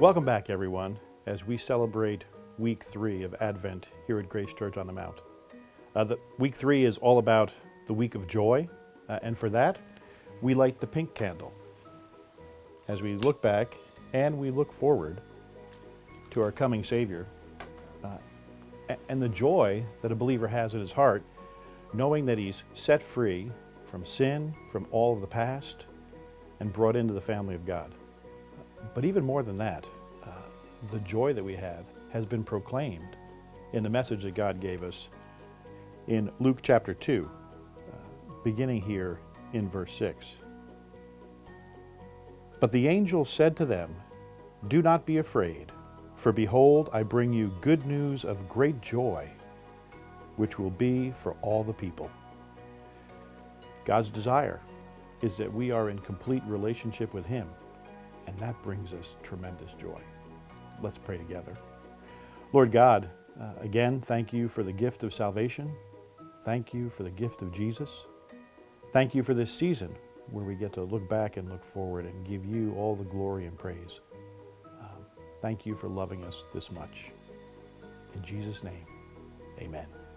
Welcome back, everyone, as we celebrate week three of Advent here at Grace Church on the Mount. Uh, the, week three is all about the week of joy, uh, and for that, we light the pink candle as we look back and we look forward to our coming Savior uh, and the joy that a believer has in his heart, knowing that he's set free from sin, from all of the past, and brought into the family of God. But even more than that, uh, the joy that we have has been proclaimed in the message that God gave us in Luke chapter 2, uh, beginning here in verse 6. But the angel said to them, Do not be afraid, for behold, I bring you good news of great joy, which will be for all the people. God's desire is that we are in complete relationship with Him, and that brings us tremendous joy. Let's pray together. Lord God, uh, again, thank you for the gift of salvation. Thank you for the gift of Jesus. Thank you for this season where we get to look back and look forward and give you all the glory and praise. Um, thank you for loving us this much. In Jesus' name, amen.